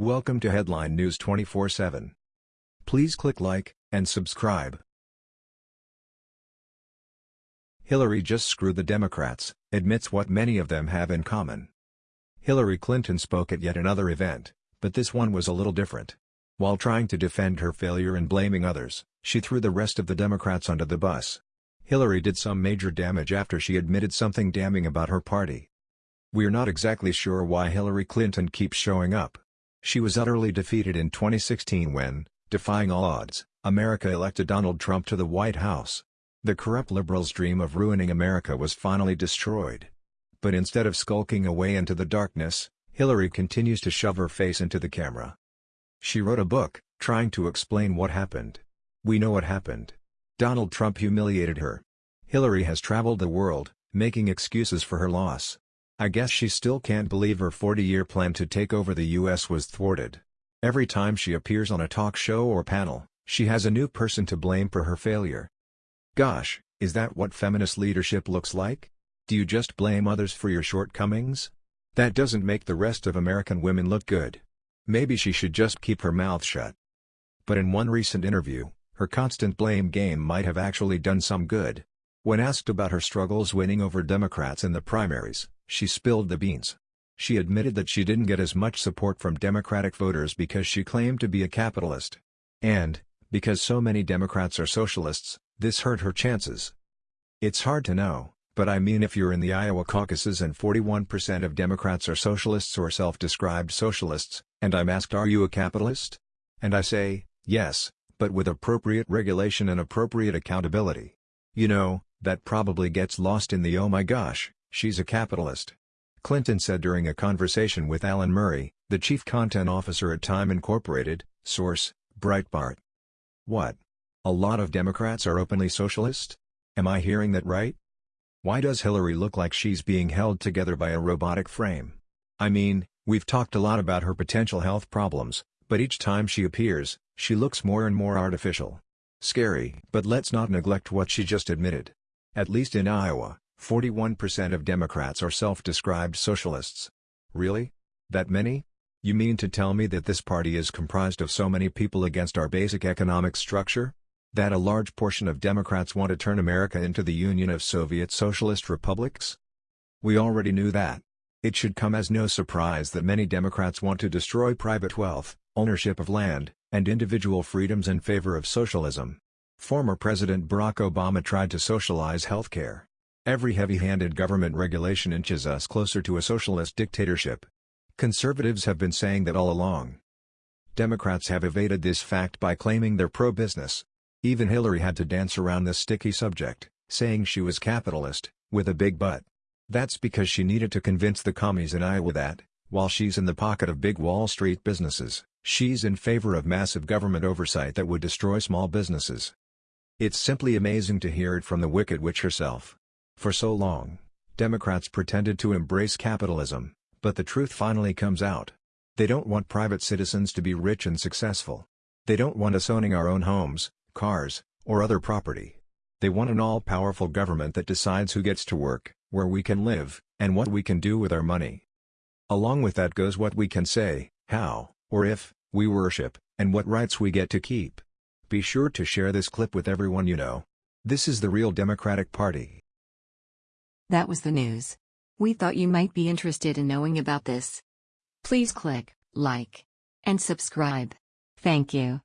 Welcome to Headline News 24/7. Please click like and subscribe. Hillary just screwed the Democrats, admits what many of them have in common. Hillary Clinton spoke at yet another event, but this one was a little different. While trying to defend her failure and blaming others, she threw the rest of the Democrats under the bus. Hillary did some major damage after she admitted something damning about her party. We're not exactly sure why Hillary Clinton keeps showing up. She was utterly defeated in 2016 when, defying all odds, America elected Donald Trump to the White House. The corrupt liberals' dream of ruining America was finally destroyed. But instead of skulking away into the darkness, Hillary continues to shove her face into the camera. She wrote a book, trying to explain what happened. We know what happened. Donald Trump humiliated her. Hillary has traveled the world, making excuses for her loss. I guess she still can't believe her 40-year plan to take over the US was thwarted. Every time she appears on a talk show or panel, she has a new person to blame for her failure. Gosh, is that what feminist leadership looks like? Do you just blame others for your shortcomings? That doesn't make the rest of American women look good. Maybe she should just keep her mouth shut. But in one recent interview, her constant blame game might have actually done some good. When asked about her struggles winning over Democrats in the primaries, she spilled the beans. She admitted that she didn't get as much support from Democratic voters because she claimed to be a capitalist. And, because so many Democrats are socialists, this hurt her chances. It's hard to know, but I mean if you're in the Iowa caucuses and 41% of Democrats are socialists or self-described socialists, and I'm asked are you a capitalist? And I say, yes, but with appropriate regulation and appropriate accountability. You know, that probably gets lost in the oh my gosh, She's a capitalist. Clinton said during a conversation with Alan Murray, the chief content officer at Time Incorporated, source, Breitbart. What? A lot of Democrats are openly socialist? Am I hearing that right? Why does Hillary look like she's being held together by a robotic frame? I mean, we've talked a lot about her potential health problems, but each time she appears, she looks more and more artificial. Scary. But let's not neglect what she just admitted. At least in Iowa, 41% of Democrats are self-described socialists. Really? That many? You mean to tell me that this party is comprised of so many people against our basic economic structure? That a large portion of Democrats want to turn America into the Union of Soviet Socialist Republics? We already knew that. It should come as no surprise that many Democrats want to destroy private wealth, ownership of land, and individual freedoms in favor of socialism. Former President Barack Obama tried to socialize healthcare. Every heavy-handed government regulation inches us closer to a socialist dictatorship. Conservatives have been saying that all along. Democrats have evaded this fact by claiming they're pro-business. Even Hillary had to dance around this sticky subject, saying she was capitalist, with a big but. That's because she needed to convince the commies in Iowa that, while she's in the pocket of big Wall Street businesses, she's in favor of massive government oversight that would destroy small businesses. It's simply amazing to hear it from the Wicked Witch herself. For so long, Democrats pretended to embrace capitalism, but the truth finally comes out. They don't want private citizens to be rich and successful. They don't want us owning our own homes, cars, or other property. They want an all-powerful government that decides who gets to work, where we can live, and what we can do with our money. Along with that goes what we can say, how, or if, we worship, and what rights we get to keep. Be sure to share this clip with everyone you know. This is the real Democratic Party. That was the news. We thought you might be interested in knowing about this. Please click like and subscribe. Thank you.